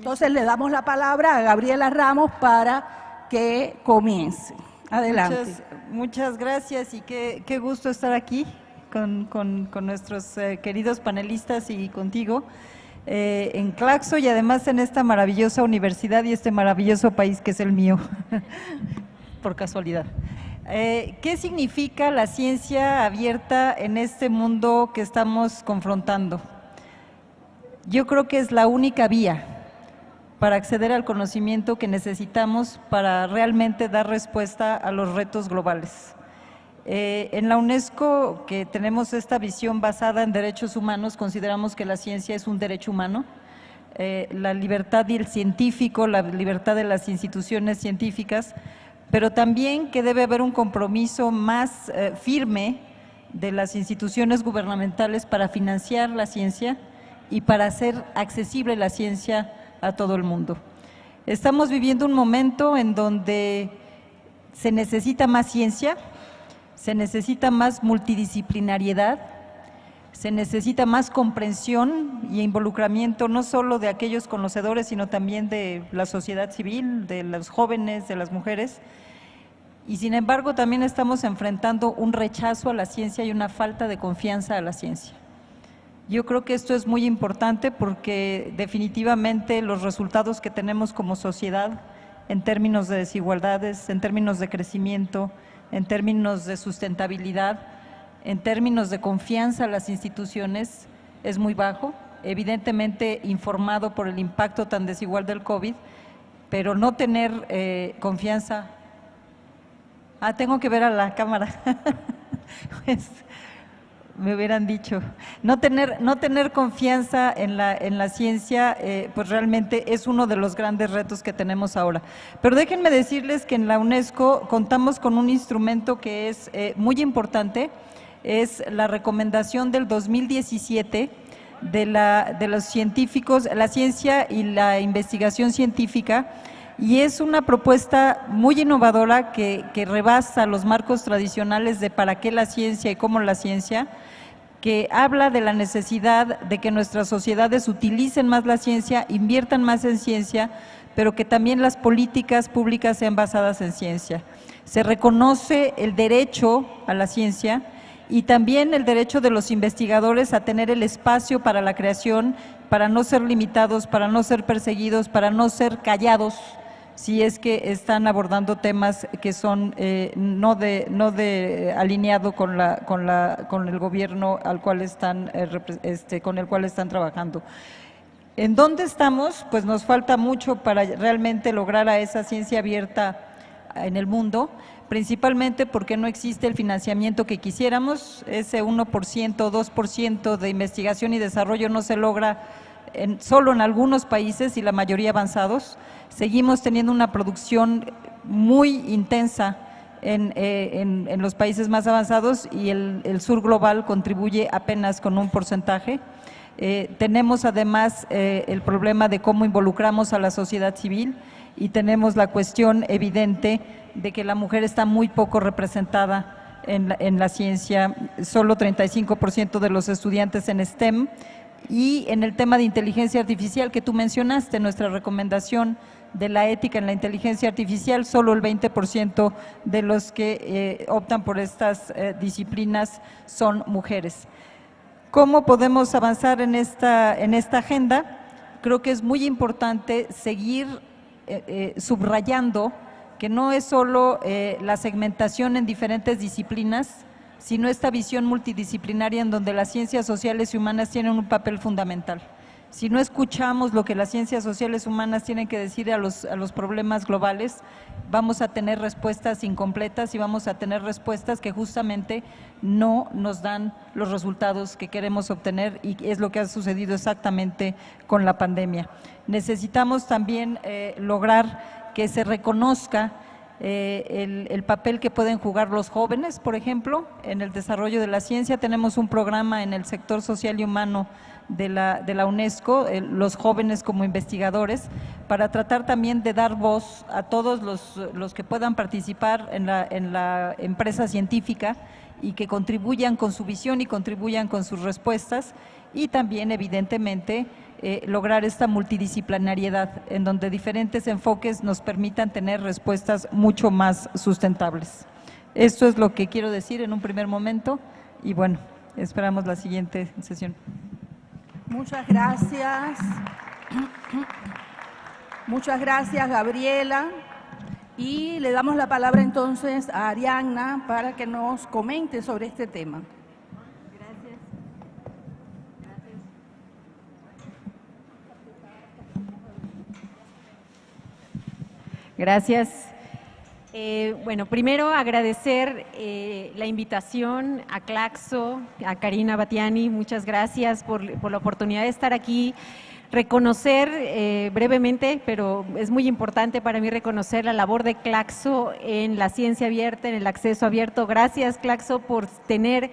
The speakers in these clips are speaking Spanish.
Entonces le damos la palabra a Gabriela Ramos para que comience. Adelante. Muchas, gracias y qué, gusto estar aquí con, nuestros eh, queridos panelistas y contigo eh, en Claxo y además en esta maravillosa universidad y este maravilloso país que es el mío, por casualidad. Eh, ¿Qué significa la ciencia abierta en este mundo que estamos confrontando? Yo creo que es la única vía para acceder al conocimiento que necesitamos para realmente dar respuesta a los retos globales. Eh, en la UNESCO, que tenemos esta visión basada en derechos humanos, consideramos que la ciencia es un derecho humano, eh, la libertad del científico, la libertad de las instituciones científicas, pero también que debe haber un compromiso más eh, firme de las instituciones gubernamentales para financiar la ciencia y para hacer accesible la ciencia a todo el mundo. Estamos viviendo un momento en donde se necesita más ciencia, se necesita más multidisciplinariedad, se necesita más comprensión y involucramiento no solo de aquellos conocedores, sino también de la sociedad civil, de los jóvenes, de las mujeres. Y sin embargo también estamos enfrentando un rechazo a la ciencia y una falta de confianza a la ciencia. Yo creo que esto es muy importante porque definitivamente los resultados que tenemos como sociedad en términos de desigualdades, en términos de crecimiento, en términos de sustentabilidad, en términos de confianza a las instituciones es muy bajo, evidentemente informado por el impacto tan desigual del COVID, pero no tener eh, confianza. Ah, tengo que ver a la cámara. pues, me hubieran dicho. No tener, no tener confianza en la, en la ciencia, eh, pues realmente es uno de los grandes retos que tenemos ahora. Pero déjenme decirles que en la UNESCO contamos con un instrumento que es eh, muy importante, es la recomendación del 2017 de, la, de los científicos, la ciencia y la investigación científica, y es una propuesta muy innovadora que, que, rebasa los marcos tradicionales de para qué la ciencia y cómo la ciencia, que habla de la necesidad de que nuestras sociedades utilicen más la ciencia, inviertan más en ciencia, pero que también las políticas públicas sean basadas en ciencia. Se reconoce el derecho a la ciencia y también el derecho de los investigadores a tener el espacio para la creación, para no ser limitados, para no ser perseguidos, para no ser callados, si es que están abordando temas que son eh, no de no de alineado con la con la con el gobierno al cual están eh, este, con el cual están trabajando. ¿En dónde estamos? Pues nos falta mucho para realmente lograr a esa ciencia abierta en el mundo, principalmente porque no existe el financiamiento que quisiéramos, ese 1%, 2% de investigación y desarrollo no se logra solo en algunos países y la mayoría avanzados. Seguimos teniendo una producción muy intensa en, eh, los países más avanzados y el, sur global contribuye apenas con un porcentaje. Eh, tenemos además eh, el problema de cómo involucramos a la sociedad civil y tenemos la cuestión evidente de que la mujer está muy poco representada en la, en la ciencia, solo 35% de los estudiantes en STEM y en el tema de inteligencia artificial que tú mencionaste, nuestra recomendación de la ética en la inteligencia artificial, solo el 20% de los que eh, optan por estas eh, disciplinas son mujeres. ¿Cómo podemos avanzar en esta, en esta agenda? Creo que es muy importante seguir eh, subrayando que no es solo la segmentación en diferentes disciplinas, sino esta visión multidisciplinaria en donde las ciencias sociales y humanas tienen un papel fundamental. Si no escuchamos lo que las ciencias sociales humanas tienen que decir a los, a los problemas globales, vamos a tener respuestas incompletas y vamos a tener respuestas que justamente no nos dan los resultados que queremos obtener y es lo que ha sucedido exactamente con la pandemia. Necesitamos también eh, lograr que se reconozca eh, el, papel que pueden jugar los jóvenes, por ejemplo, en el desarrollo de la ciencia. Tenemos un programa en el sector social y humano de la, de la UNESCO, los jóvenes como investigadores, para tratar también de dar voz a todos los, los que puedan participar en la, en la empresa científica y que contribuyan con su visión y contribuyan con sus respuestas y también evidentemente eh, lograr esta multidisciplinariedad, en donde diferentes enfoques nos permitan tener respuestas mucho más sustentables. Esto es lo que quiero decir en un primer momento y bueno, esperamos la siguiente sesión. Muchas gracias. Muchas gracias, Gabriela. Y le damos la palabra entonces a Arianna para que nos comente sobre este tema. Gracias. Eh, bueno, primero agradecer eh, la invitación a Claxo, a Karina Batiani, muchas gracias por, la oportunidad de estar aquí. Reconocer eh, brevemente, pero es muy importante para mí reconocer la labor de Claxo en la ciencia abierta, en el acceso abierto. Gracias Claxo por tener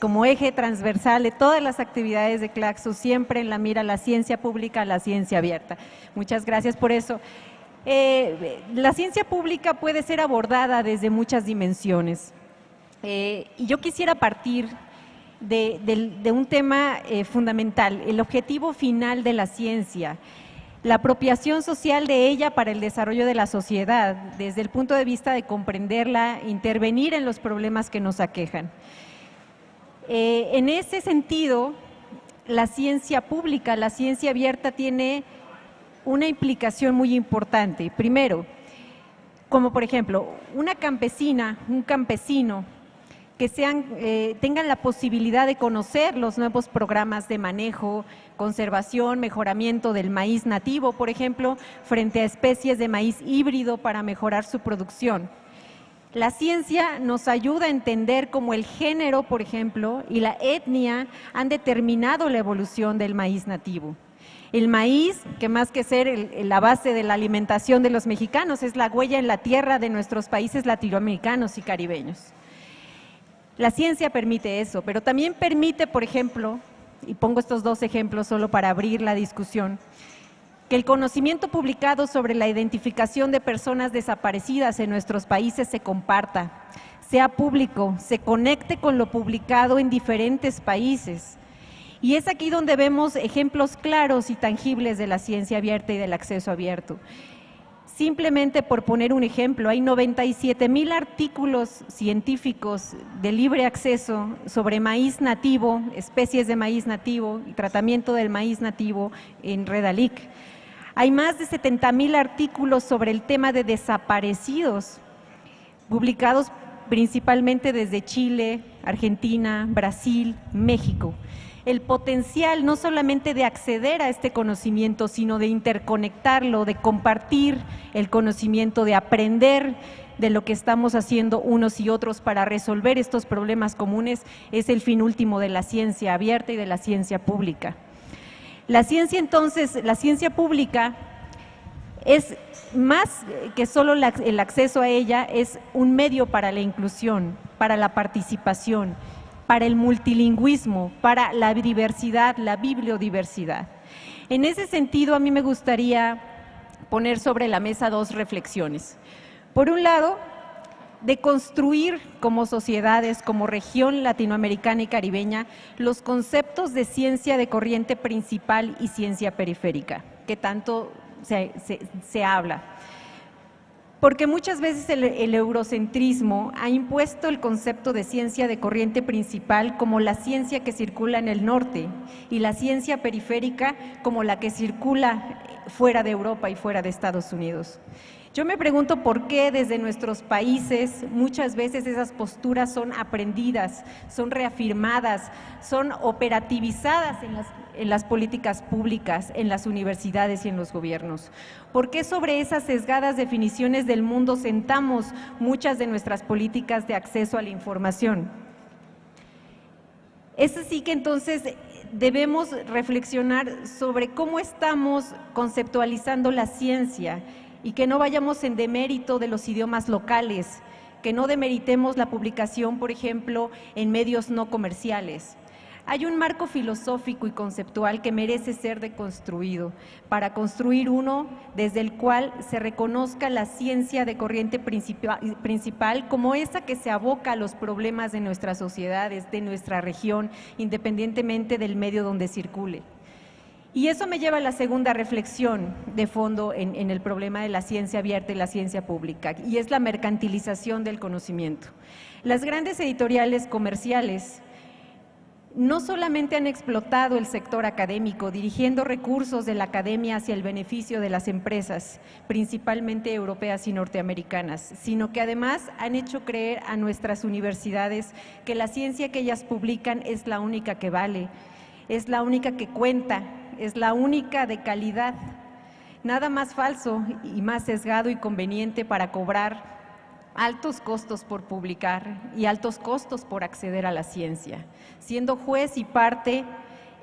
como eje transversal de todas las actividades de Claxo siempre en la mira la ciencia pública, la ciencia abierta. Muchas gracias por eso. Eh, la ciencia pública puede ser abordada desde muchas dimensiones. Eh, y yo quisiera partir de, un tema eh, fundamental, el objetivo final de la ciencia, la apropiación social de ella para el desarrollo de la sociedad, desde el punto de vista de comprenderla, intervenir en los problemas que nos aquejan. en ese sentido, la ciencia pública, la ciencia abierta tiene una implicación muy importante. Primero, como por ejemplo, una campesina, un campesino, que sean, eh, tengan la posibilidad de conocer los nuevos programas de manejo, conservación, mejoramiento del maíz nativo, por ejemplo, frente a especies de maíz híbrido para mejorar su producción. La ciencia nos ayuda a entender cómo el género, por ejemplo, y la etnia han determinado la evolución del maíz nativo. El maíz, que más que ser la base de la alimentación de los mexicanos, es la huella en la tierra de nuestros países latinoamericanos y caribeños. La ciencia permite eso, pero también permite, por ejemplo, y pongo estos dos ejemplos solo para abrir la discusión, que el conocimiento publicado sobre la identificación de personas desaparecidas en nuestros países se comparta, sea público, se conecte con lo publicado en diferentes países y es aquí donde vemos ejemplos claros y tangibles de la ciencia abierta y del acceso abierto. Simplemente por poner un ejemplo, hay 97 mil artículos científicos de libre acceso sobre maíz nativo, especies de maíz nativo y tratamiento del maíz nativo en Redalic. Hay más de 70 mil artículos sobre el tema de desaparecidos, publicados principalmente desde Chile, Argentina, Brasil, México el potencial no solamente de acceder a este conocimiento, sino de interconectarlo, de compartir el conocimiento, de aprender de lo que estamos haciendo unos y otros para resolver estos problemas comunes, es el fin último de la ciencia abierta y de la ciencia pública. La ciencia entonces, la ciencia pública es más que solo el acceso a ella, es un medio para la inclusión, para la participación para el multilingüismo, para la diversidad, la bibliodiversidad. En ese sentido, a mí me gustaría poner sobre la mesa dos reflexiones. Por un lado, de construir como sociedades, como región latinoamericana y caribeña, los conceptos de ciencia de corriente principal y ciencia periférica, que tanto se, habla porque muchas veces el, eurocentrismo ha impuesto el concepto de ciencia de corriente principal como la ciencia que circula en el norte y la ciencia periférica como la que circula fuera de Europa y fuera de Estados Unidos. Yo me pregunto por qué desde nuestros países muchas veces esas posturas son aprendidas, son reafirmadas, son operativizadas en las, políticas públicas, en las universidades y en los gobiernos. ¿Por qué sobre esas sesgadas definiciones del mundo sentamos muchas de nuestras políticas de acceso a la información? Es así que entonces debemos reflexionar sobre cómo estamos conceptualizando la ciencia y que no vayamos en demérito de los idiomas locales, que no demeritemos la publicación, por ejemplo, en medios no comerciales. Hay un marco filosófico y conceptual que merece ser deconstruido para construir uno desde el cual se reconozca la ciencia de corriente principal como esa que se aboca a los problemas de nuestras sociedades, de nuestra región, independientemente del medio donde circule. Y eso me lleva a la segunda reflexión de fondo en, el problema de la ciencia abierta y la ciencia pública, y es la mercantilización del conocimiento. Las grandes editoriales comerciales no solamente han explotado el sector académico, dirigiendo recursos de la academia hacia el beneficio de las empresas, principalmente europeas y norteamericanas, sino que además han hecho creer a nuestras universidades que la ciencia que ellas publican es la única que vale, es la única que cuenta, es la única de calidad. Nada más falso y más sesgado y conveniente para cobrar altos costos por publicar y altos costos por acceder a la ciencia, siendo juez y parte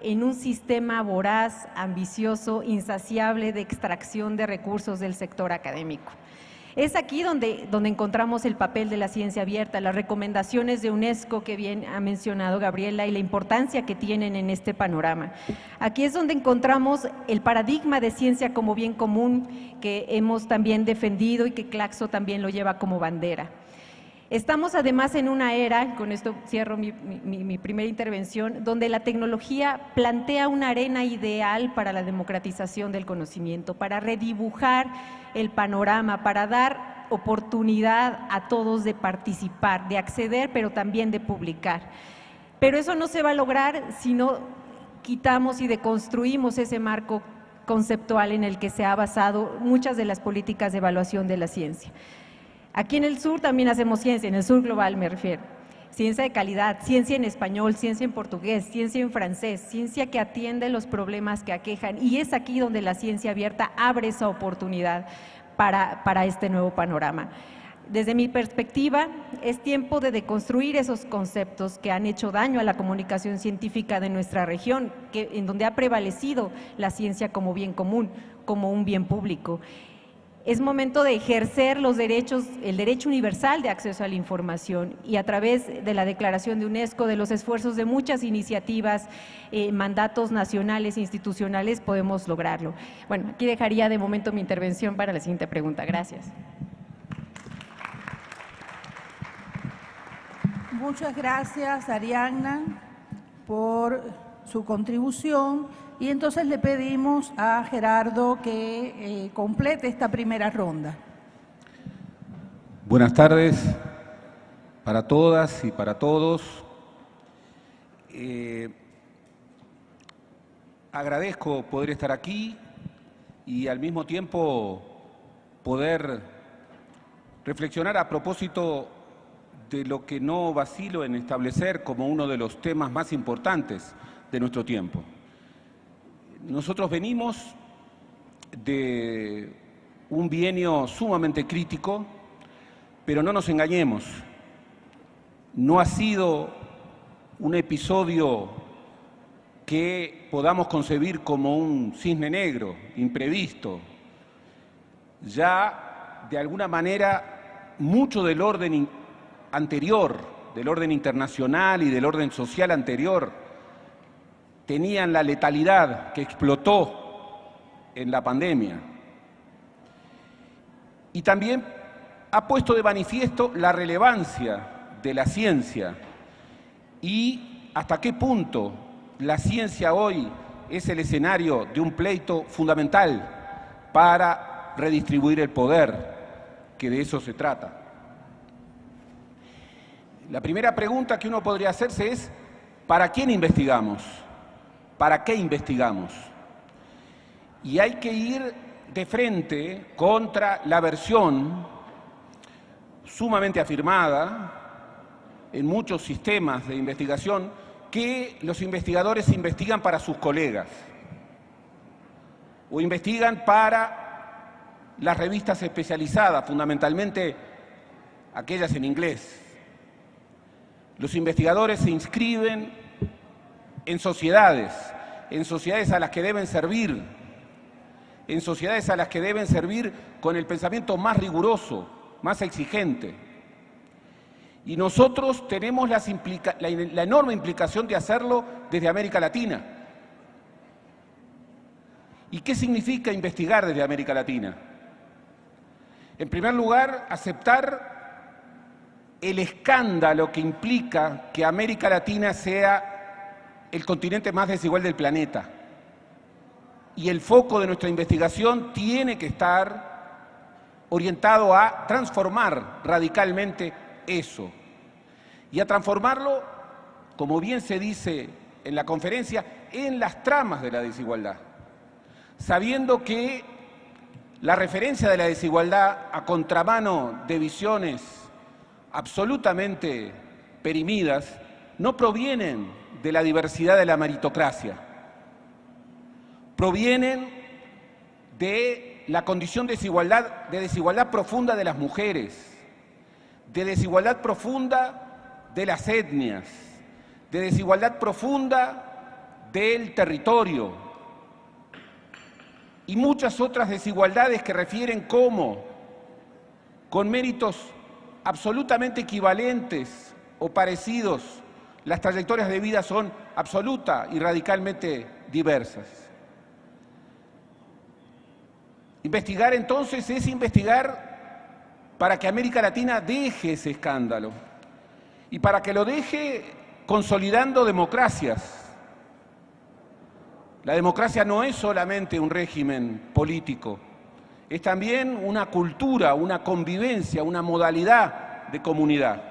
en un sistema voraz, ambicioso, insaciable de extracción de recursos del sector académico. Es aquí donde, donde encontramos el papel de la ciencia abierta, las recomendaciones de UNESCO que bien ha mencionado Gabriela y la importancia que tienen en este panorama. Aquí es donde encontramos el paradigma de ciencia como bien común que hemos también defendido y que Claxo también lo lleva como bandera. Estamos además en una era, con esto cierro mi, primera intervención, donde la tecnología plantea una arena ideal para la democratización del conocimiento, para redibujar el panorama, para dar oportunidad a todos de participar, de acceder, pero también de publicar. Pero eso no se va a lograr si no quitamos y deconstruimos ese marco conceptual en el que se ha basado muchas de las políticas de evaluación de la ciencia. Aquí en el sur también hacemos ciencia, en el sur global me refiero. Ciencia de calidad, ciencia en español, ciencia en portugués, ciencia en francés, ciencia que atiende los problemas que aquejan. Y es aquí donde la ciencia abierta abre esa oportunidad para, para este nuevo panorama. Desde mi perspectiva, es tiempo de deconstruir esos conceptos que han hecho daño a la comunicación científica de nuestra región, en donde ha prevalecido la ciencia como bien común, como un bien público es momento de ejercer los derechos, el derecho universal de acceso a la información y a través de la declaración de UNESCO, de los esfuerzos de muchas iniciativas, eh, mandatos nacionales institucionales, podemos lograrlo. Bueno, aquí dejaría de momento mi intervención para la siguiente pregunta. Gracias. Muchas gracias, Arianna, por su contribución. Y entonces le pedimos a Gerardo que eh, complete esta primera ronda. Buenas tardes para todas y para todos. Eh, agradezco poder estar aquí y al mismo tiempo poder reflexionar a propósito de lo que no vacilo en establecer como uno de los temas más importantes de nuestro tiempo. Nosotros venimos de un bienio sumamente crítico, pero no nos engañemos, no ha sido un episodio que podamos concebir como un cisne negro, imprevisto. Ya, de alguna manera, mucho del orden anterior, del orden internacional y del orden social anterior, tenían la letalidad que explotó en la pandemia. Y también ha puesto de manifiesto la relevancia de la ciencia y hasta qué punto la ciencia hoy es el escenario de un pleito fundamental para redistribuir el poder, que de eso se trata. La primera pregunta que uno podría hacerse es, ¿para quién investigamos? ¿Para qué investigamos? Y hay que ir de frente contra la versión sumamente afirmada en muchos sistemas de investigación que los investigadores investigan para sus colegas o investigan para las revistas especializadas, fundamentalmente aquellas en inglés. Los investigadores se inscriben en sociedades, en sociedades a las que deben servir, en sociedades a las que deben servir con el pensamiento más riguroso, más exigente. Y nosotros tenemos la, enorme implicación de hacerlo desde América Latina. ¿Y qué significa investigar desde América Latina? En primer lugar, aceptar el escándalo que implica que América Latina sea el continente más desigual del planeta. y el foco de nuestra investigación tiene que estar orientado a transformar radicalmente eso. Y a transformarlo, como bien se dice en la conferencia, en las tramas de la desigualdad, sabiendo que la referencia de la desigualdad a contramano de visiones absolutamente perimidas no provienen de la diversidad de la meritocracia, provienen de la condición de desigualdad, de desigualdad profunda de las mujeres, de desigualdad profunda de las etnias, de desigualdad profunda del territorio y muchas otras desigualdades que refieren cómo, con méritos absolutamente equivalentes o parecidos, las trayectorias de vida son absoluta y radicalmente diversas. Investigar entonces es investigar para que América Latina deje ese escándalo y para que lo deje consolidando democracias. La democracia no es solamente un régimen político, es también una cultura, una convivencia, una modalidad de comunidad,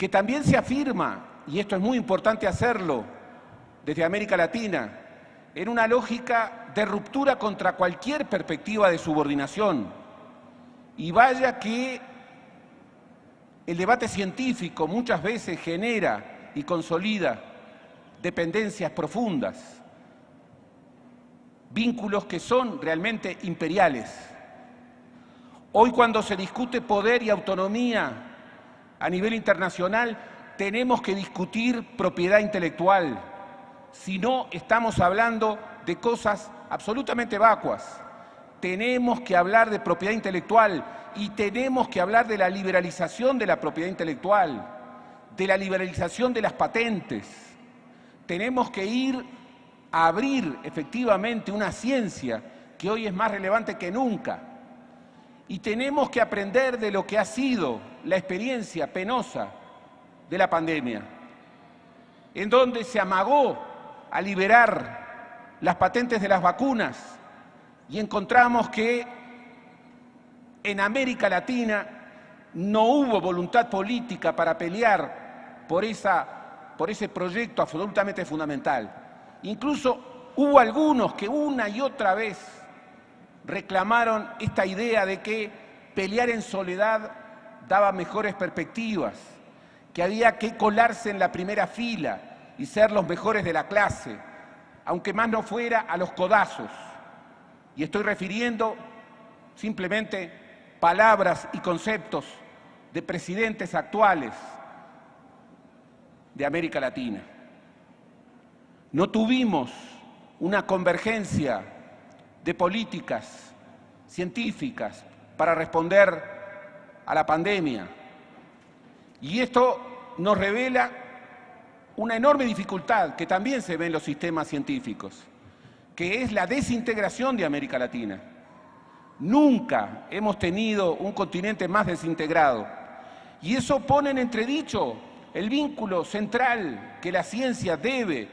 que también se afirma, y esto es muy importante hacerlo desde América Latina, en una lógica de ruptura contra cualquier perspectiva de subordinación. Y vaya que el debate científico muchas veces genera y consolida dependencias profundas vínculos que son realmente imperiales. Hoy cuando se discute poder y autonomía a nivel internacional, tenemos que discutir propiedad intelectual. Si no, estamos hablando de cosas absolutamente vacuas. Tenemos que hablar de propiedad intelectual y tenemos que hablar de la liberalización de la propiedad intelectual, de la liberalización de las patentes. Tenemos que ir abrir efectivamente una ciencia que hoy es más relevante que nunca. Y tenemos que aprender de lo que ha sido la experiencia penosa de la pandemia, en donde se amagó a liberar las patentes de las vacunas y encontramos que en América Latina no hubo voluntad política para pelear por, esa, por ese proyecto absolutamente fundamental. Incluso hubo algunos que una y otra vez reclamaron esta idea de que pelear en soledad daba mejores perspectivas, que había que colarse en la primera fila y ser los mejores de la clase, aunque más no fuera a los codazos. Y estoy refiriendo simplemente palabras y conceptos de presidentes actuales de América Latina. No tuvimos una convergencia de políticas científicas para responder a la pandemia. Y esto nos revela una enorme dificultad que también se ve en los sistemas científicos, que es la desintegración de América Latina. Nunca hemos tenido un continente más desintegrado. Y eso pone en entredicho el vínculo central que la ciencia debe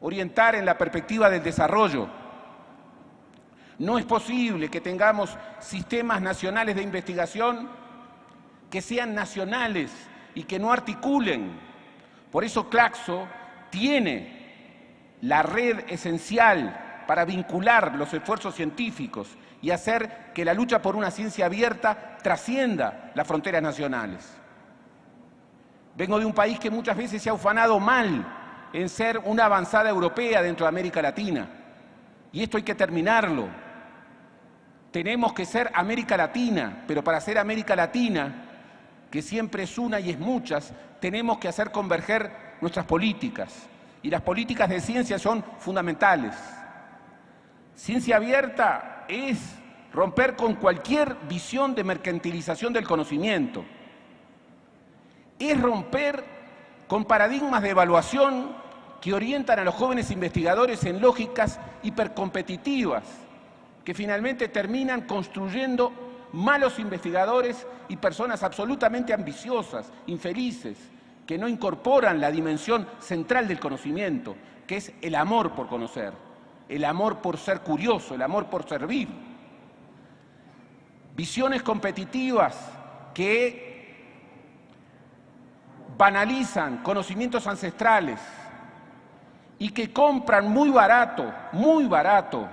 orientar en la perspectiva del desarrollo. No es posible que tengamos sistemas nacionales de investigación que sean nacionales y que no articulen. Por eso Claxo tiene la red esencial para vincular los esfuerzos científicos y hacer que la lucha por una ciencia abierta trascienda las fronteras nacionales. Vengo de un país que muchas veces se ha ufanado mal en ser una avanzada europea dentro de América Latina. Y esto hay que terminarlo. Tenemos que ser América Latina, pero para ser América Latina, que siempre es una y es muchas, tenemos que hacer converger nuestras políticas. Y las políticas de ciencia son fundamentales. Ciencia abierta es romper con cualquier visión de mercantilización del conocimiento. Es romper con paradigmas de evaluación que orientan a los jóvenes investigadores en lógicas hipercompetitivas, que finalmente terminan construyendo malos investigadores y personas absolutamente ambiciosas, infelices, que no incorporan la dimensión central del conocimiento, que es el amor por conocer. el amor por ser curioso, el amor por servir. Visiones competitivas que banalizan conocimientos ancestrales y que compran muy barato, muy barato,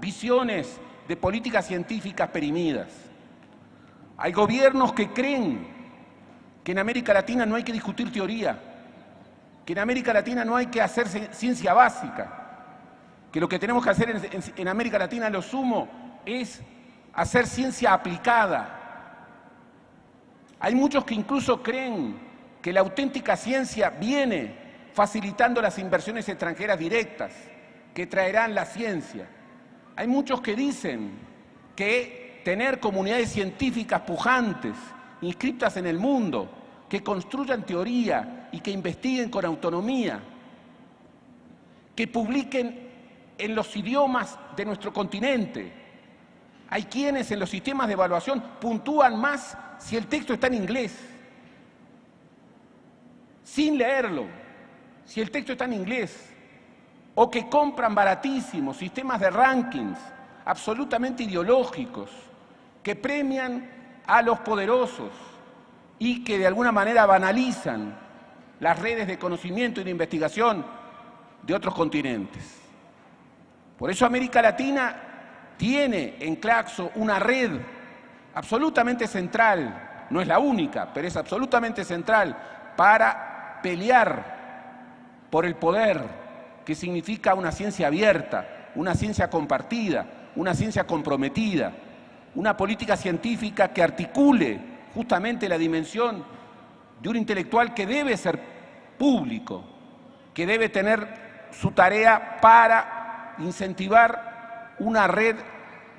visiones de políticas científicas perimidas. Hay gobiernos que creen que en América Latina no hay que discutir teoría, que en América Latina no hay que hacer ciencia básica, que lo que tenemos que hacer en, América Latina, lo sumo, es hacer ciencia aplicada. Hay muchos que incluso creen que la auténtica ciencia viene facilitando las inversiones extranjeras directas que traerán la ciencia. Hay muchos que dicen que tener comunidades científicas pujantes, inscritas en el mundo, que construyan teoría y que investiguen con autonomía, que publiquen en los idiomas de nuestro continente. Hay quienes en los sistemas de evaluación puntúan más si el texto está en inglés, sin leerlo, si el texto está en inglés, o que compran baratísimos sistemas de rankings absolutamente ideológicos, que premian a los poderosos y que de alguna manera banalizan las redes de conocimiento y de investigación de otros continentes. Por eso América Latina tiene en Claxo una red absolutamente central, no es la única, pero es absolutamente central para pelear por el poder, que significa una ciencia abierta, una ciencia compartida, una ciencia comprometida, una política científica que articule justamente la dimensión de un intelectual que debe ser público, que debe tener su tarea para incentivar una red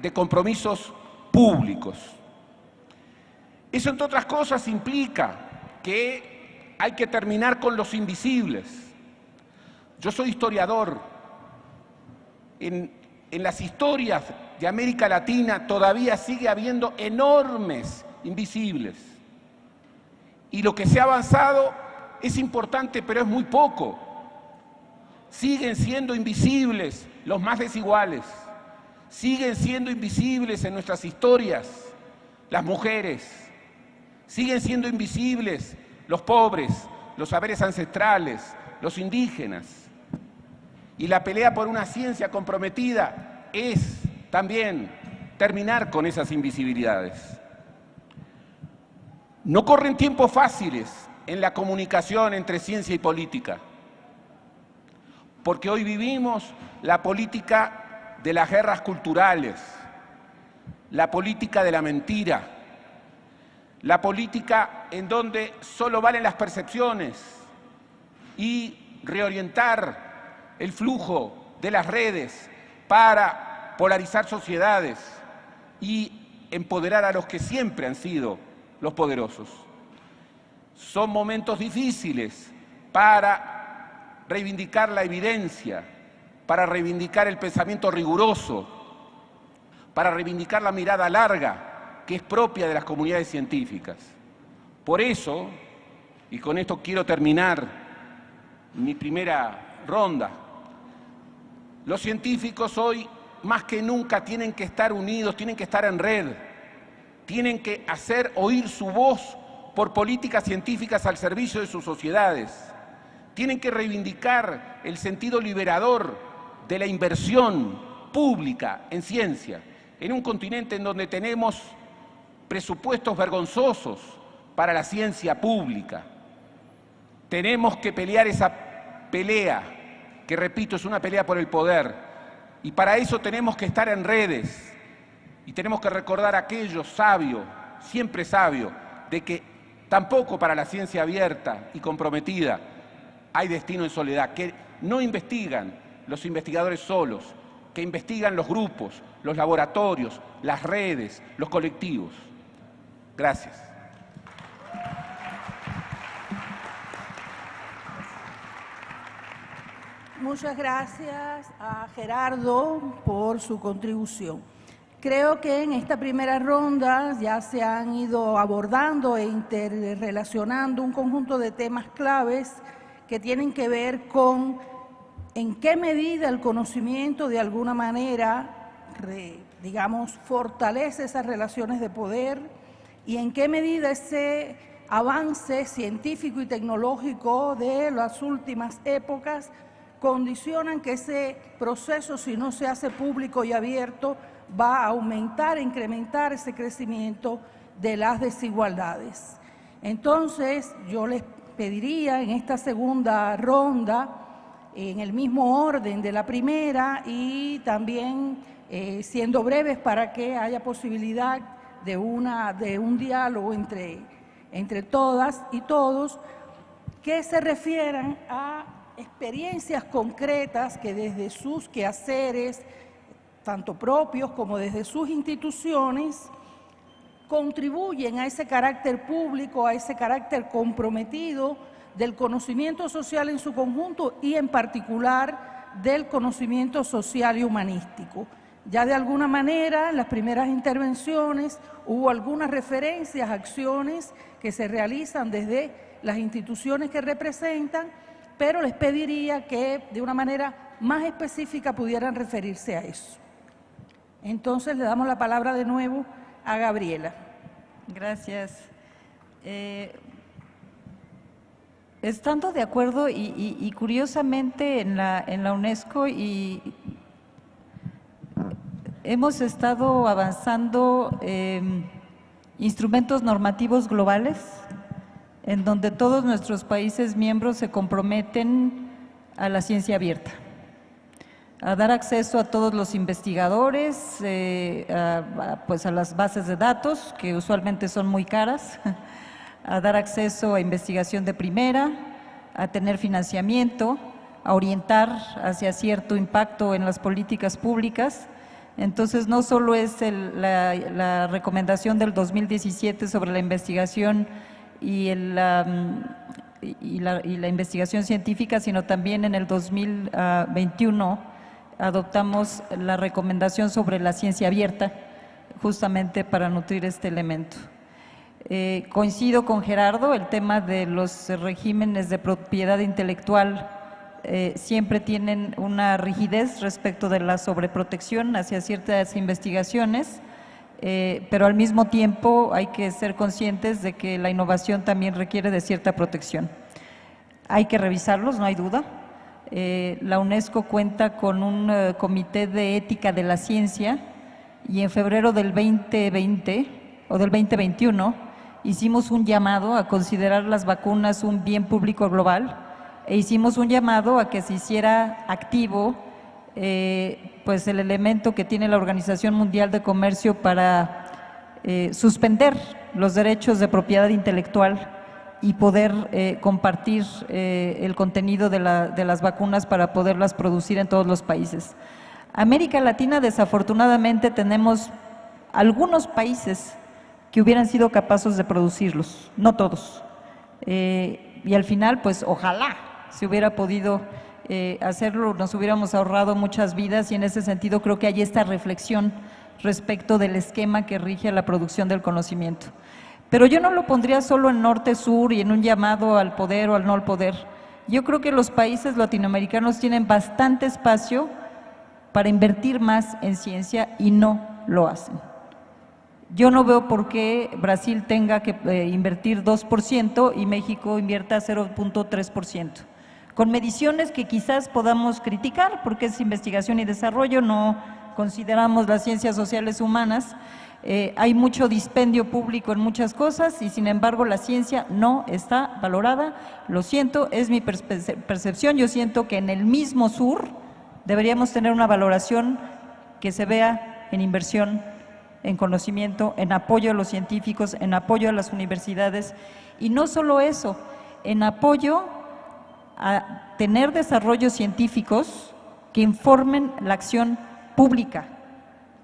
de compromisos públicos. Eso, entre otras cosas, implica que hay que terminar con los invisibles. Yo soy historiador. En, en las historias de América Latina todavía sigue habiendo enormes invisibles. Y lo que se ha avanzado es importante, pero es muy poco. Siguen siendo invisibles los más desiguales. Siguen siendo invisibles en nuestras historias las mujeres. Siguen siendo invisibles los pobres, los saberes ancestrales, los indígenas. Y la pelea por una ciencia comprometida es también terminar con esas invisibilidades. No corren tiempos fáciles en la comunicación entre ciencia y política porque hoy vivimos la política de las guerras culturales, la política de la mentira, la política en donde solo valen las percepciones y reorientar el flujo de las redes para polarizar sociedades y empoderar a los que siempre han sido los poderosos. Son momentos difíciles para reivindicar la evidencia, para reivindicar el pensamiento riguroso, para reivindicar la mirada larga que es propia de las comunidades científicas. Por eso, y con esto quiero terminar mi primera ronda, los científicos hoy más que nunca tienen que estar unidos, tienen que estar en red, tienen que hacer oír su voz por políticas científicas al servicio de sus sociedades tienen que reivindicar el sentido liberador de la inversión pública en ciencia, en un continente en donde tenemos presupuestos vergonzosos para la ciencia pública. Tenemos que pelear esa pelea, que repito, es una pelea por el poder, y para eso tenemos que estar en redes y tenemos que recordar aquello sabio, siempre sabio, de que tampoco para la ciencia abierta y comprometida hay destino en soledad, que no investigan los investigadores solos, que investigan los grupos, los laboratorios, las redes, los colectivos. Gracias. Muchas gracias a Gerardo por su contribución. Creo que en esta primera ronda ya se han ido abordando e interrelacionando un conjunto de temas claves que tienen que ver con en qué medida el conocimiento de alguna manera, digamos, fortalece esas relaciones de poder y en qué medida ese avance científico y tecnológico de las últimas épocas condicionan que ese proceso, si no se hace público y abierto, va a aumentar, e incrementar ese crecimiento de las desigualdades. Entonces, yo les pediría en esta segunda ronda, en el mismo orden de la primera y también eh, siendo breves para que haya posibilidad de, una, de un diálogo entre, entre todas y todos, que se refieran a experiencias concretas que desde sus quehaceres, tanto propios como desde sus instituciones, contribuyen a ese carácter público, a ese carácter comprometido del conocimiento social en su conjunto y en particular del conocimiento social y humanístico. Ya de alguna manera en las primeras intervenciones hubo algunas referencias, acciones que se realizan desde las instituciones que representan, pero les pediría que de una manera más específica pudieran referirse a eso. Entonces le damos la palabra de nuevo a Gabriela. Gracias. Eh, estando de acuerdo y, curiosamente en la, UNESCO y hemos estado avanzando em, instrumentos normativos globales en donde todos nuestros países miembros se comprometen a la ciencia abierta a dar acceso a todos los investigadores, eh, a, pues a las bases de datos, que usualmente son muy caras, a dar acceso a investigación de primera, a tener financiamiento, a orientar hacia cierto impacto en las políticas públicas. Entonces, no solo es la, la, recomendación del 2017 sobre la investigación y, el, y, la, investigación científica, sino también en el 2021 adoptamos la recomendación sobre la ciencia abierta, justamente para nutrir este elemento. Eh, coincido con Gerardo, el tema de los regímenes de propiedad intelectual eh, siempre tienen una rigidez respecto de la sobreprotección hacia ciertas investigaciones, eh, pero al mismo tiempo hay que ser conscientes de que la innovación también requiere de cierta protección. Hay que revisarlos, no hay duda, eh, la UNESCO cuenta con un eh, comité de ética de la ciencia y en febrero del 2020 o del 2021 hicimos un llamado a considerar las vacunas un bien público global e hicimos un llamado a que se hiciera activo pues el elemento que tiene la Organización Mundial de Comercio para suspender los derechos de propiedad intelectual y poder eh, compartir eh, el contenido de, las vacunas para poderlas producir en todos los países. América Latina, desafortunadamente, tenemos algunos países que hubieran sido capaces de producirlos, no todos. Eh, y al final, pues ojalá se hubiera podido hacerlo, nos hubiéramos ahorrado muchas vidas y en ese sentido creo que hay esta reflexión respecto del esquema que rige la producción del conocimiento. Pero yo no lo pondría solo en norte-sur y en un llamado al poder o al no al poder. Yo creo que los países latinoamericanos tienen bastante espacio para invertir más en ciencia y no lo hacen. Yo no veo por qué Brasil tenga que eh, invertir 2% y México invierta 0.3%. Con mediciones que quizás podamos criticar porque es investigación y desarrollo, no consideramos las ciencias sociales humanas, eh, hay mucho dispendio público en muchas cosas y sin embargo la ciencia no está valorada. Lo siento, es mi percepción. Yo siento que en el mismo sur deberíamos tener una valoración que se vea en inversión, en conocimiento, en apoyo a los científicos, en apoyo a las universidades y no solo eso, en apoyo a tener desarrollos científicos que informen la acción pública.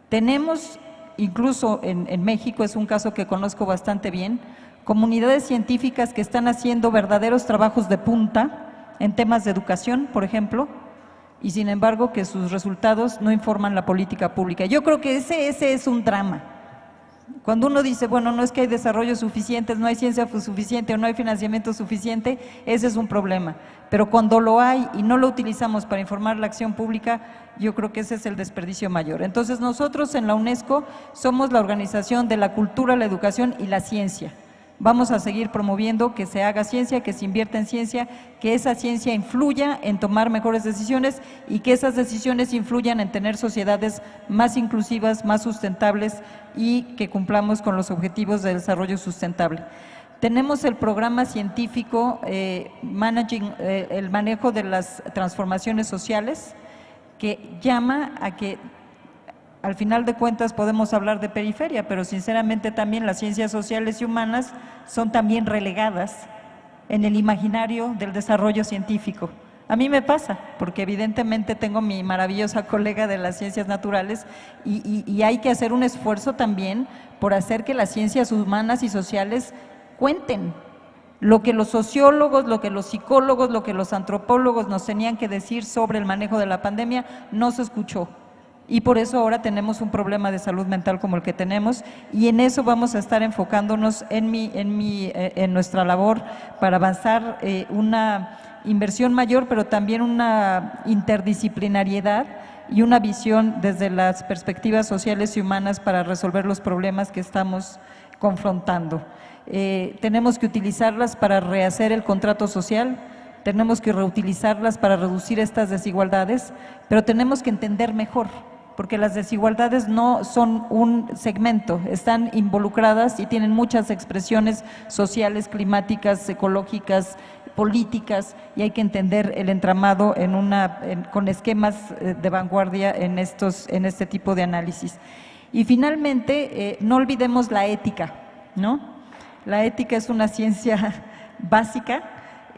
Tenemos incluso en, México, es un caso que conozco bastante bien, comunidades científicas que están haciendo verdaderos trabajos de punta en temas de educación, por ejemplo, y sin embargo que sus resultados no informan la política pública. Yo creo que ese, ese es un drama. Cuando uno dice, bueno, no es que hay desarrollo suficiente, no hay ciencia suficiente o no hay financiamiento suficiente, ese es un problema. Pero cuando lo hay y no lo utilizamos para informar la acción pública, yo creo que ese es el desperdicio mayor. Entonces nosotros en la UNESCO somos la organización de la cultura, la educación y la ciencia. Vamos a seguir promoviendo que se haga ciencia, que se invierta en ciencia, que esa ciencia influya en tomar mejores decisiones y que esas decisiones influyan en tener sociedades más inclusivas, más sustentables y que cumplamos con los objetivos de desarrollo sustentable. Tenemos el programa científico eh, eh, el manejo de las transformaciones sociales, que llama a que al final de cuentas podemos hablar de periferia, pero sinceramente también las ciencias sociales y humanas son también relegadas en el imaginario del desarrollo científico. A mí me pasa, porque evidentemente tengo mi maravillosa colega de las ciencias naturales y, hay que hacer un esfuerzo también por hacer que las ciencias humanas y sociales cuenten lo que los sociólogos, lo que los psicólogos, lo que los antropólogos nos tenían que decir sobre el manejo de la pandemia, no se escuchó y por eso ahora tenemos un problema de salud mental como el que tenemos y en eso vamos a estar enfocándonos en, mi, en, mi, eh, en nuestra labor para avanzar eh, una inversión mayor, pero también una interdisciplinariedad y una visión desde las perspectivas sociales y humanas para resolver los problemas que estamos confrontando. Eh, tenemos que utilizarlas para rehacer el contrato social, tenemos que reutilizarlas para reducir estas desigualdades, pero tenemos que entender mejor porque las desigualdades no son un segmento, están involucradas y tienen muchas expresiones sociales, climáticas, ecológicas, políticas y hay que entender el entramado en una, con esquemas eh, de vanguardia en, estos, en este tipo de análisis. Y finalmente, eh, no olvidemos la ética, ¿no? La ética es una ciencia básica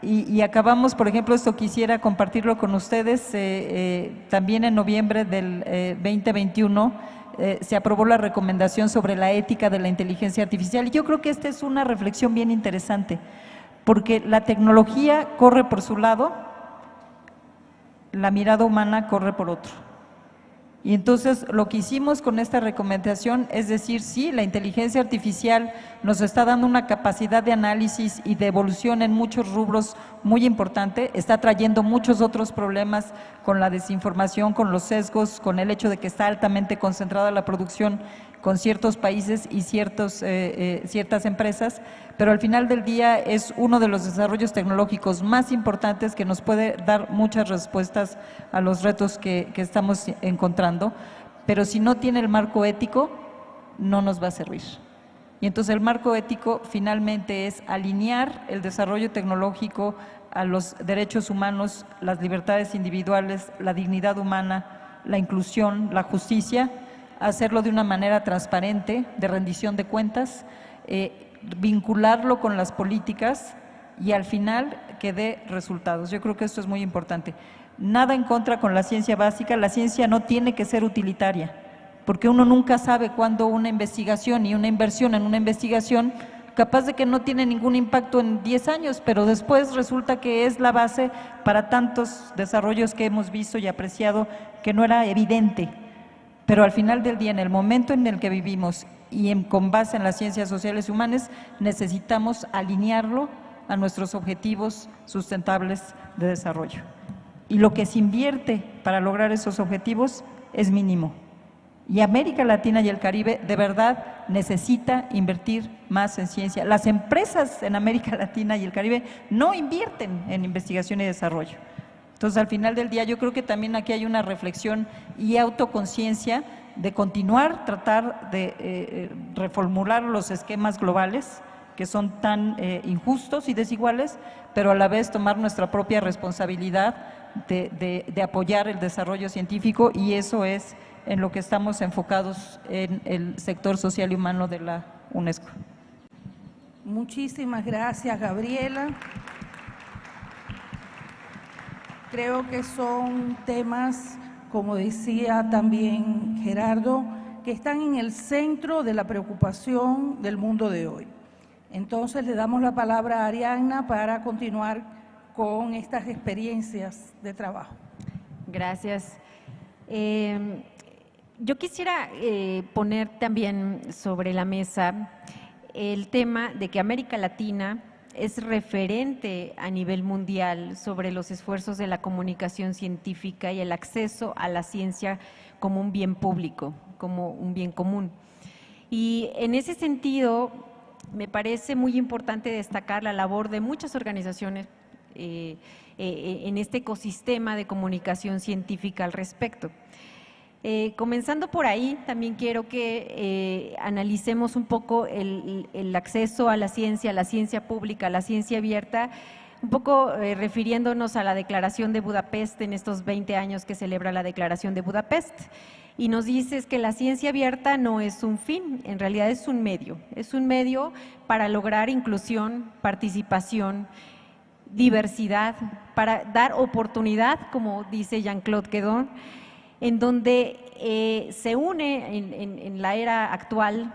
y, acabamos, por ejemplo, esto quisiera compartirlo con ustedes, eh, eh, también en noviembre del 2021 eh, se aprobó la recomendación sobre la ética de la inteligencia artificial. Y yo creo que esta es una reflexión bien interesante, porque la tecnología corre por su lado, la mirada humana corre por otro. Y entonces lo que hicimos con esta recomendación es decir, sí, la inteligencia artificial nos está dando una capacidad de análisis y de evolución en muchos rubros muy importante, está trayendo muchos otros problemas con la desinformación, con los sesgos, con el hecho de que está altamente concentrada la producción con ciertos países y ciertos, eh, eh, ciertas empresas, pero al final del día es uno de los desarrollos tecnológicos más importantes que nos puede dar muchas respuestas a los retos que, que estamos encontrando, pero si no tiene el marco ético, no nos va a servir. Y entonces el marco ético finalmente es alinear el desarrollo tecnológico a los derechos humanos, las libertades individuales, la dignidad humana, la inclusión, la justicia, hacerlo de una manera transparente, de rendición de cuentas, eh, vincularlo con las políticas y al final que dé resultados. Yo creo que esto es muy importante. Nada en contra con la ciencia básica, la ciencia no tiene que ser utilitaria, porque uno nunca sabe cuándo una investigación y una inversión en una investigación capaz de que no tiene ningún impacto en 10 años, pero después resulta que es la base para tantos desarrollos que hemos visto y apreciado que no era evidente. Pero al final del día, en el momento en el que vivimos y con base en las ciencias sociales y humanas, necesitamos alinearlo a nuestros objetivos sustentables de desarrollo. Y lo que se invierte para lograr esos objetivos es mínimo. Y América Latina y el Caribe de verdad necesita invertir más en ciencia. Las empresas en América Latina y el Caribe no invierten en investigación y desarrollo. Entonces, al final del día, yo creo que también aquí hay una reflexión y autoconciencia de continuar, tratar de eh, eh, reformular los esquemas globales que son tan eh, injustos y desiguales, pero a la vez tomar nuestra propia responsabilidad de, de apoyar el desarrollo científico y eso es en lo que estamos enfocados en el sector social y humano de la UNESCO. Muchísimas gracias, Gabriela. Creo que son temas, como decía también Gerardo, que están en el centro de la preocupación del mundo de hoy. Entonces le damos la palabra a Arianna para continuar con estas experiencias de trabajo. Gracias. Eh, yo quisiera eh, poner también sobre la mesa el tema de que América Latina es referente a nivel mundial sobre los esfuerzos de la comunicación científica y el acceso a la ciencia como un bien público, como un bien común. Y en ese sentido, me parece muy importante destacar la labor de muchas organizaciones eh, eh, en este ecosistema de comunicación científica al respecto. Eh, comenzando por ahí, también quiero que analicemos un poco el, acceso a la ciencia, a la ciencia pública, a la ciencia abierta, un poco refiriéndonos a la Declaración de Budapest en estos 20 años que celebra la Declaración de Budapest. Y nos dices que la ciencia abierta no es un fin, en realidad es un medio, es un medio para lograr inclusión, participación, diversidad, para dar oportunidad, como dice Jean-Claude Quedon, en donde eh, se une en la era actual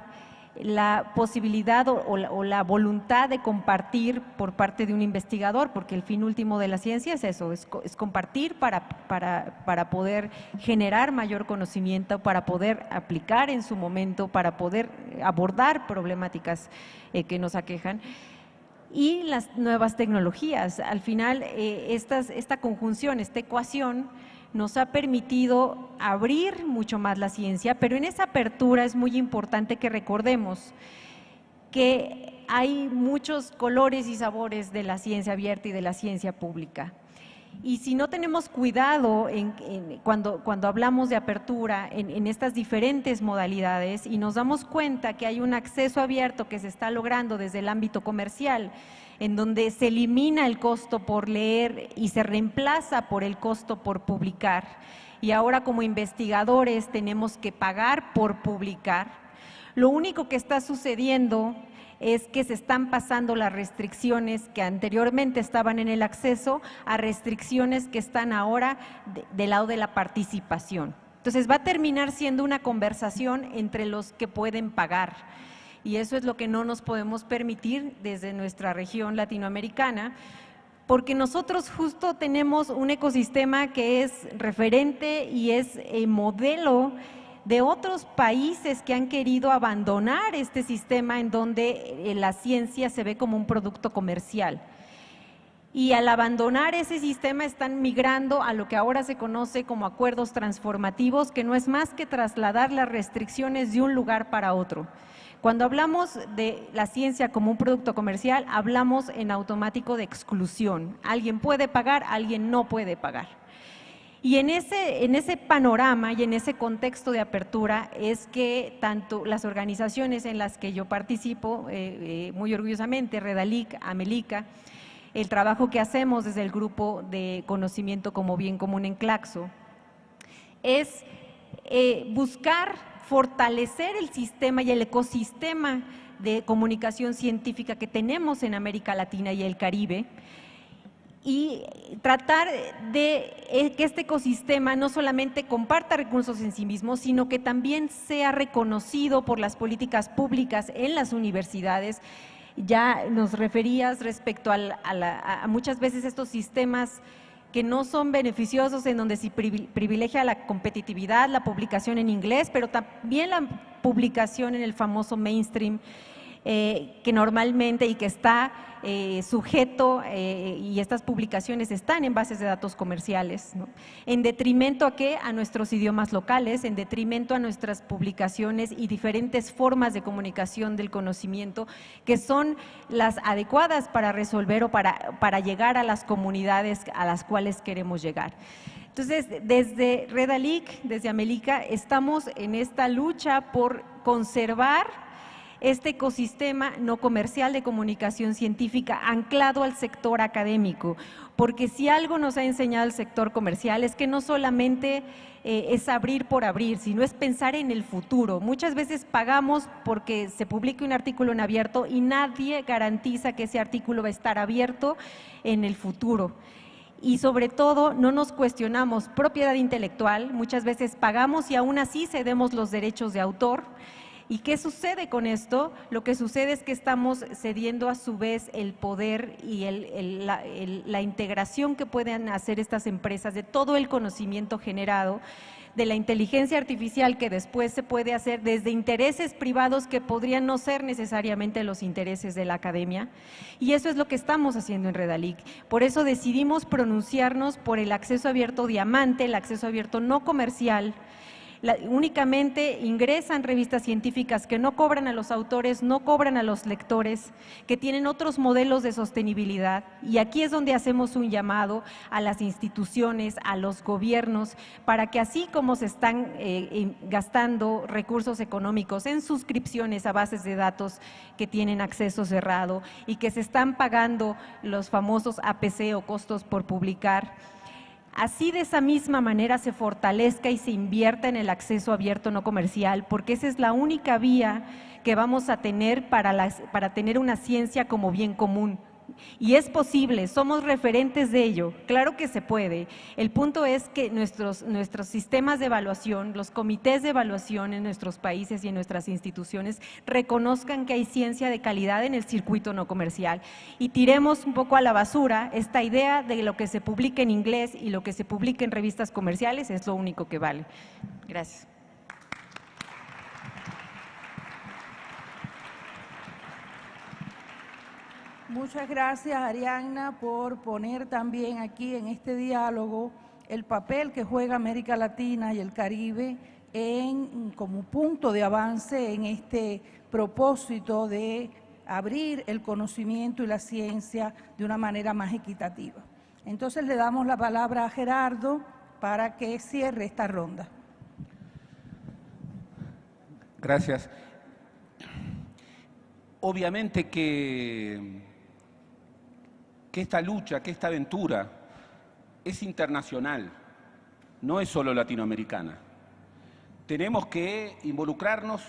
la posibilidad o, la, voluntad de compartir por parte de un investigador, porque el fin último de la ciencia es eso, es, compartir para, para, poder generar mayor conocimiento, para poder aplicar en su momento, para poder abordar problemáticas eh, que nos aquejan y las nuevas tecnologías. Al final, eh, esta conjunción, esta ecuación, nos ha permitido abrir mucho más la ciencia, pero en esa apertura es muy importante que recordemos que hay muchos colores y sabores de la ciencia abierta y de la ciencia pública. Y si no tenemos cuidado cuando, cuando hablamos de apertura en, en, estas diferentes modalidades y nos damos cuenta que hay un acceso abierto que se está logrando desde el ámbito comercial, en donde se elimina el costo por leer y se reemplaza por el costo por publicar. Y ahora como investigadores tenemos que pagar por publicar. Lo único que está sucediendo es que se están pasando las restricciones que anteriormente estaban en el acceso a restricciones que están ahora del lado de la participación. Entonces va a terminar siendo una conversación entre los que pueden pagar y eso es lo que no nos podemos permitir desde nuestra región latinoamericana, porque nosotros justo tenemos un ecosistema que es referente y es eh, modelo de otros países que han querido abandonar este sistema en donde eh, la ciencia se ve como un producto comercial. Y al abandonar ese sistema están migrando a lo que ahora se conoce como acuerdos transformativos, que no es más que trasladar las restricciones de un lugar para otro. Cuando hablamos de la ciencia como un producto comercial, hablamos en automático de exclusión. Alguien puede pagar, alguien no puede pagar. Y en ese, en ese panorama y en ese contexto de apertura es que tanto las organizaciones en las que yo participo, eh, eh, muy orgullosamente, Redalic, Amelica, el trabajo que hacemos desde el grupo de conocimiento como bien común en Claxo, es eh, buscar fortalecer el sistema y el ecosistema de comunicación científica que tenemos en América Latina y el Caribe y tratar de eh, que este ecosistema no solamente comparta recursos en sí mismo, sino que también sea reconocido por las políticas públicas en las universidades. Ya nos referías respecto a, a muchas veces estos sistemas que no son beneficiosos, en donde se privilegia la competitividad, la publicación en inglés, pero también la publicación en el famoso mainstream eh, que normalmente y que está eh, sujeto eh, y estas publicaciones están en bases de datos comerciales, en detrimento a qué? A nuestros idiomas locales, en detrimento a nuestras publicaciones y diferentes formas de comunicación del conocimiento que son las adecuadas para resolver o para, para llegar a las comunidades a las cuales queremos llegar. Entonces, desde Redalic, desde América, estamos en esta lucha por conservar este ecosistema no comercial de comunicación científica anclado al sector académico, porque si algo nos ha enseñado el sector comercial es que no solamente eh, es abrir por abrir, sino es pensar en el futuro. Muchas veces pagamos porque se publique un artículo en abierto y nadie garantiza que ese artículo va a estar abierto en el futuro. Y sobre todo no nos cuestionamos propiedad intelectual, muchas veces pagamos y aún así cedemos los derechos de autor ¿Y qué sucede con esto? Lo que sucede es que estamos cediendo a su vez el poder y la, integración que pueden hacer estas empresas de todo el conocimiento generado de la inteligencia artificial que después se puede hacer desde intereses privados que podrían no ser necesariamente los intereses de la academia. Y eso es lo que estamos haciendo en Redalic. Por eso decidimos pronunciarnos por el acceso abierto diamante, el acceso abierto no comercial, únicamente ingresan revistas científicas que no cobran a los autores, no cobran a los lectores, que tienen otros modelos de sostenibilidad. Y aquí es donde hacemos un llamado a las instituciones, a los gobiernos, para que así como se están eh, gastando recursos económicos en suscripciones a bases de datos que tienen acceso cerrado y que se están pagando los famosos APC o costos por publicar, así de esa misma manera se fortalezca y se invierta en el acceso abierto no comercial, porque esa es la única vía que vamos a tener para, para tener una ciencia como bien común, y es posible, somos referentes de ello, claro que se puede. El punto es que nuestros, nuestros sistemas de evaluación, los comités de evaluación en nuestros países y en nuestras instituciones reconozcan que hay ciencia de calidad en el circuito no comercial y tiremos un poco a la basura esta idea de lo que se publica en inglés y lo que se publica en revistas comerciales es lo único que vale. Gracias. Muchas gracias, Arianna, por poner también aquí en este diálogo el papel que juega América Latina y el Caribe en, como punto de avance en este propósito de abrir el conocimiento y la ciencia de una manera más equitativa. Entonces le damos la palabra a Gerardo para que cierre esta ronda. Gracias. Obviamente que que esta lucha, que esta aventura es internacional, no es solo latinoamericana. Tenemos que involucrarnos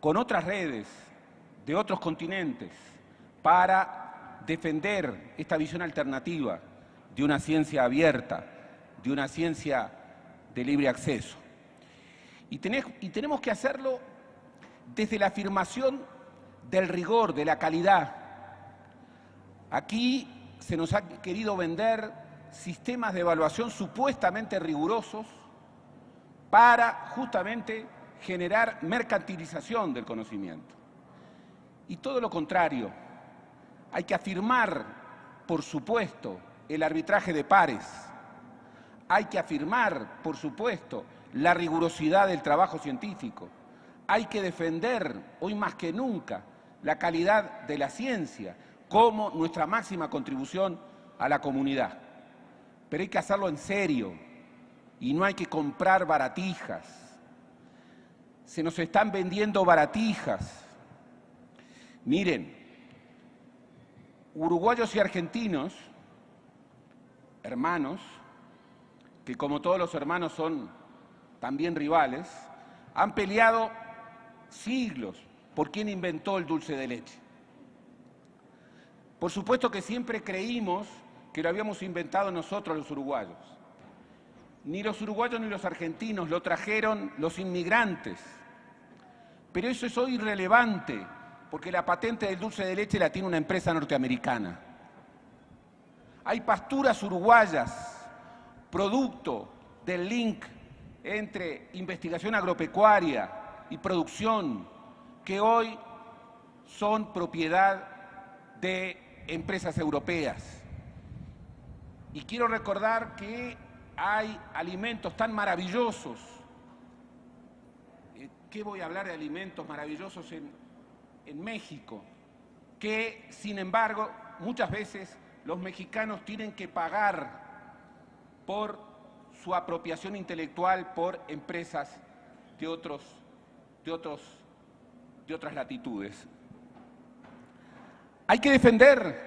con otras redes de otros continentes para defender esta visión alternativa de una ciencia abierta, de una ciencia de libre acceso. Y, tenemos que hacerlo desde la afirmación del rigor, de la calidad. Aquí se nos ha querido vender sistemas de evaluación supuestamente rigurosos para justamente generar mercantilización del conocimiento. Y todo lo contrario, hay que afirmar, por supuesto, el arbitraje de pares, hay que afirmar, por supuesto, la rigurosidad del trabajo científico, hay que defender, hoy más que nunca, la calidad de la ciencia, como nuestra máxima contribución a la comunidad. Pero hay que hacerlo en serio y no hay que comprar baratijas. Se nos están vendiendo baratijas. Miren, uruguayos y argentinos, hermanos, que como todos los hermanos son también rivales, han peleado siglos por quién inventó el dulce de leche. Por supuesto que siempre creímos que lo habíamos inventado nosotros los uruguayos. Ni los uruguayos ni los argentinos lo trajeron los inmigrantes. Pero eso es hoy irrelevante, porque la patente del dulce de leche la tiene una empresa norteamericana. Hay pasturas uruguayas, producto del link entre investigación agropecuaria y producción, que hoy son propiedad de empresas europeas. Y quiero recordar que hay alimentos tan maravillosos. Eh, ¿Qué voy a hablar de alimentos maravillosos en, en México? Que, sin embargo, muchas veces los mexicanos tienen que pagar por su apropiación intelectual por empresas de, otros, de, otros, de otras latitudes. Hay que defender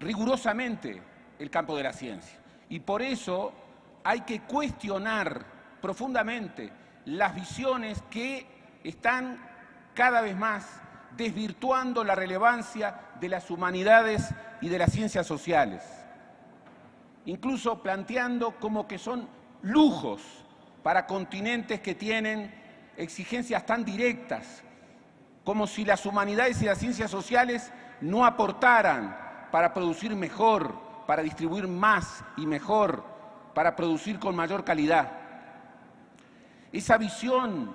rigurosamente el campo de la ciencia. Y por eso hay que cuestionar profundamente las visiones que están cada vez más desvirtuando la relevancia de las humanidades y de las ciencias sociales, incluso planteando como que son lujos para continentes que tienen exigencias tan directas como si las humanidades y las ciencias sociales no aportaran para producir mejor, para distribuir más y mejor, para producir con mayor calidad. esa visión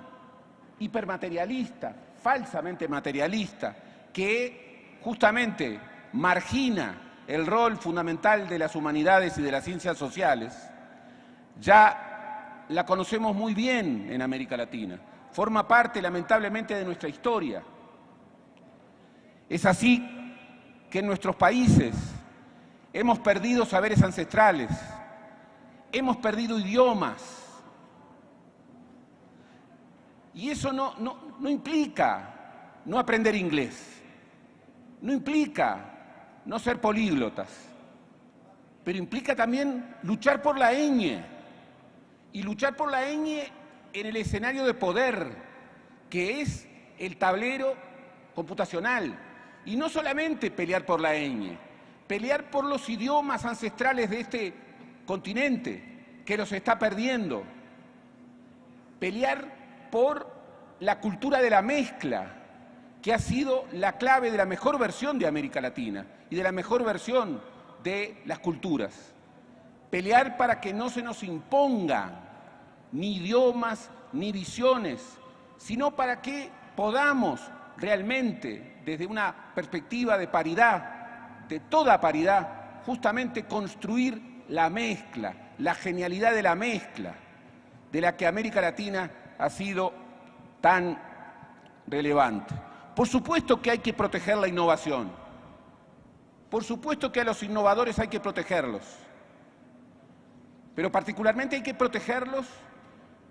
hipermaterialista, falsamente materialista, que justamente margina el rol fundamental de las humanidades y de las ciencias sociales, ya la conocemos muy bien en América Latina. Forma parte, lamentablemente, de nuestra historia. Es así que en nuestros países hemos perdido saberes ancestrales, hemos perdido idiomas. Y eso no, no, implica no aprender inglés, no implica no ser políglotas, pero implica también luchar por la ñ y luchar por la ñ en el escenario de poder, que es el tablero computacional. Y no solamente pelear por la ñ, pelear por los idiomas ancestrales de este continente, que los está perdiendo, pelear por la cultura de la mezcla, que ha sido la clave de la mejor versión de América Latina y de la mejor versión de las culturas. Pelear para que no se nos impongan ni idiomas ni visiones, sino para que podamos realmente, desde una perspectiva de paridad, de toda paridad, justamente construir la mezcla, la genialidad de la mezcla, de la que América Latina ha sido tan relevante. Por supuesto que hay que proteger la innovación. Por supuesto que a los innovadores hay que protegerlos. Pero particularmente hay que protegerlos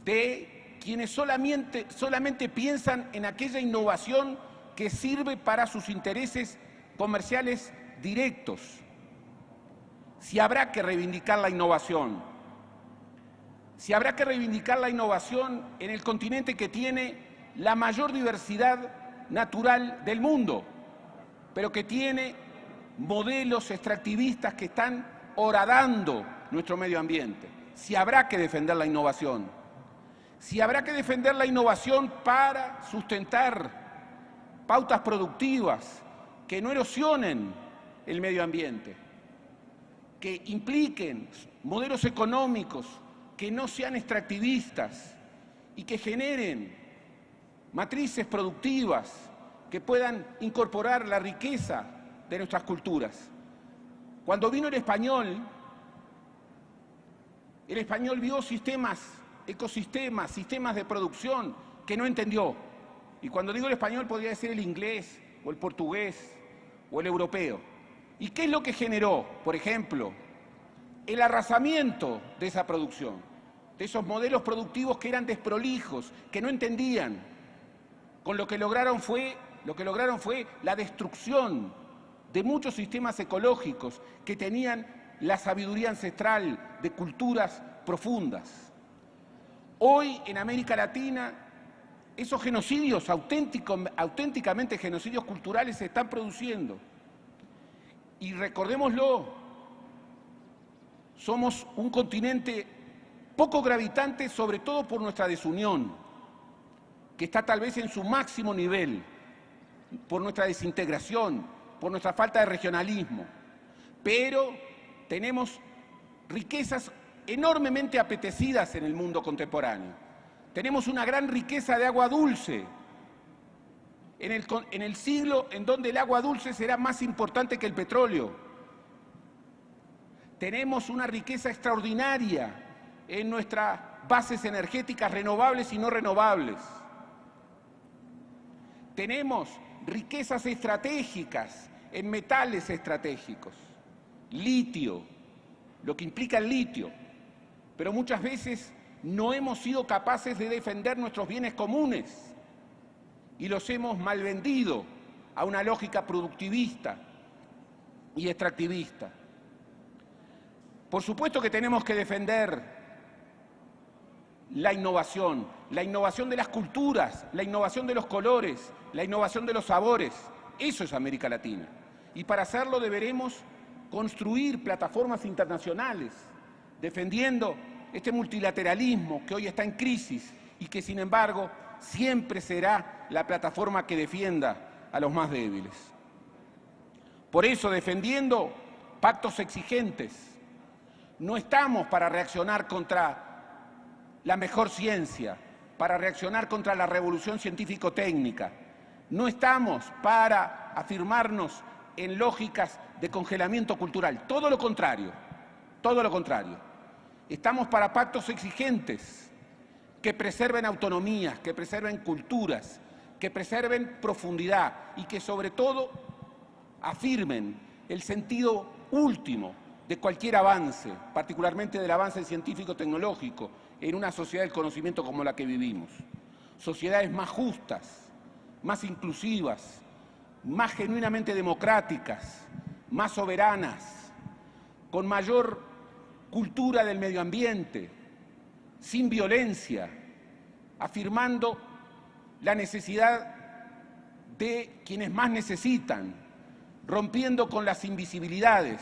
de quienes solamente, piensan en aquella innovación que sirve para sus intereses comerciales directos. Si habrá que reivindicar la innovación, si habrá que reivindicar la innovación en el continente que tiene la mayor diversidad natural del mundo, pero que tiene modelos extractivistas que están horadando nuestro medio ambiente. Si habrá que defender la innovación, si habrá que defender la innovación para sustentar pautas productivas que no erosionen el medio ambiente, que impliquen modelos económicos que no sean extractivistas y que generen matrices productivas que puedan incorporar la riqueza de nuestras culturas. Cuando vino el español, el español vio sistemas, ecosistemas, sistemas de producción que no entendió. Y cuando digo el español podría ser el inglés o el portugués o el europeo. ¿Y qué es lo que generó, por ejemplo, el arrasamiento de esa producción? De esos modelos productivos que eran desprolijos, que no entendían, con lo que lograron fue, lo que lograron fue la destrucción de muchos sistemas ecológicos que tenían la sabiduría ancestral de culturas profundas. Hoy en América Latina esos genocidios auténticamente genocidios culturales se están produciendo. Y recordémoslo, somos un continente poco gravitante sobre todo por nuestra desunión que está tal vez en su máximo nivel por nuestra desintegración, por nuestra falta de regionalismo, pero tenemos riquezas enormemente apetecidas en el mundo contemporáneo. Tenemos una gran riqueza de agua dulce, en el, siglo en donde el agua dulce será más importante que el petróleo. Tenemos una riqueza extraordinaria en nuestras bases energéticas renovables y no renovables tenemos riquezas estratégicas en metales estratégicos, litio, lo que implica el litio, pero muchas veces no hemos sido capaces de defender nuestros bienes comunes y los hemos malvendido a una lógica productivista y extractivista. Por supuesto que tenemos que defender la innovación, la innovación de las culturas, la innovación de los colores, la innovación de los sabores. Eso es América Latina. Y para hacerlo deberemos construir plataformas internacionales, defendiendo este multilateralismo que hoy está en crisis y que sin embargo siempre será la plataforma que defienda a los más débiles. Por eso, defendiendo pactos exigentes, no estamos para reaccionar contra la mejor ciencia, para reaccionar contra la revolución científico-técnica. No estamos para afirmarnos en lógicas de congelamiento cultural, todo lo contrario, todo lo contrario. Estamos para pactos exigentes que preserven autonomías, que preserven culturas, que preserven profundidad y que sobre todo afirmen el sentido último de cualquier avance, particularmente del avance científico-tecnológico, en una sociedad del conocimiento como la que vivimos. Sociedades más justas, más inclusivas, más genuinamente democráticas, más soberanas, con mayor cultura del medio ambiente, sin violencia, afirmando la necesidad de quienes más necesitan, rompiendo con las invisibilidades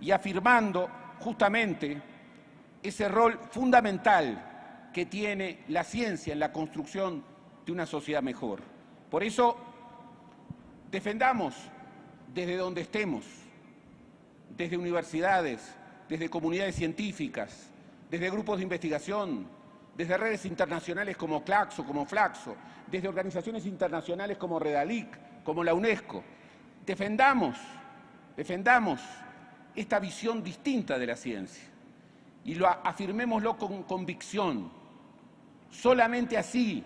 y afirmando justamente ese rol fundamental que tiene la ciencia en la construcción de una sociedad mejor. Por eso, defendamos desde donde estemos, desde universidades, desde comunidades científicas, desde grupos de investigación, desde redes internacionales como Claxo, como Flaxo, desde organizaciones internacionales como Redalic, como la UNESCO. Defendamos, defendamos esta visión distinta de la ciencia y lo afirmémoslo con convicción. Solamente así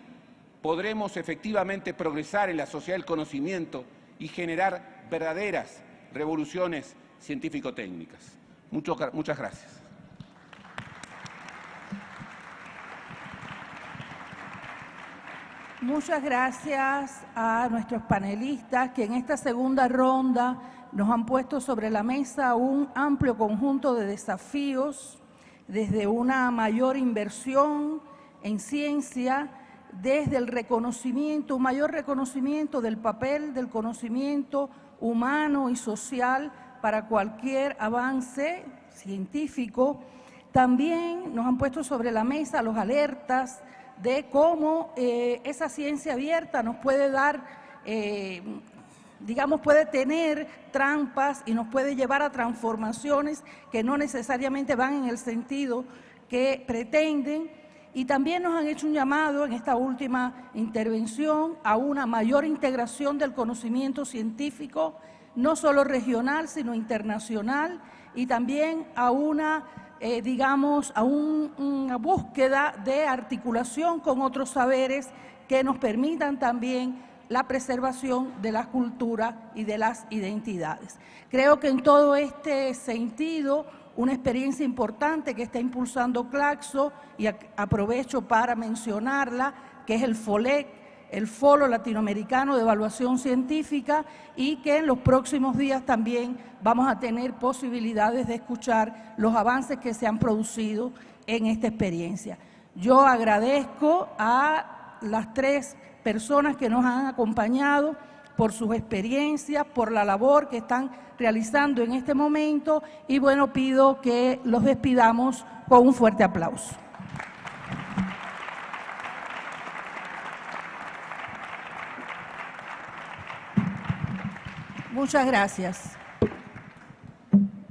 podremos efectivamente progresar en la sociedad del conocimiento y generar verdaderas revoluciones científico-técnicas. Muchas gracias. Muchas gracias a nuestros panelistas que en esta segunda ronda nos han puesto sobre la mesa un amplio conjunto de desafíos desde una mayor inversión en ciencia, desde el reconocimiento, un mayor reconocimiento del papel del conocimiento humano y social para cualquier avance científico. También nos han puesto sobre la mesa los alertas de cómo eh, esa ciencia abierta nos puede dar eh, digamos, puede tener trampas y nos puede llevar a transformaciones que no necesariamente van en el sentido que pretenden. Y también nos han hecho un llamado en esta última intervención a una mayor integración del conocimiento científico, no solo regional, sino internacional, y también a una, eh, digamos, a una búsqueda de articulación con otros saberes que nos permitan también la preservación de la cultura y de las identidades. Creo que en todo este sentido, una experiencia importante que está impulsando Claxo, y aprovecho para mencionarla, que es el FOLEC, el Foro Latinoamericano de Evaluación Científica, y que en los próximos días también vamos a tener posibilidades de escuchar los avances que se han producido en esta experiencia. Yo agradezco a las tres personas que nos han acompañado por sus experiencias, por la labor que están realizando en este momento y bueno, pido que los despidamos con un fuerte aplauso. Muchas gracias.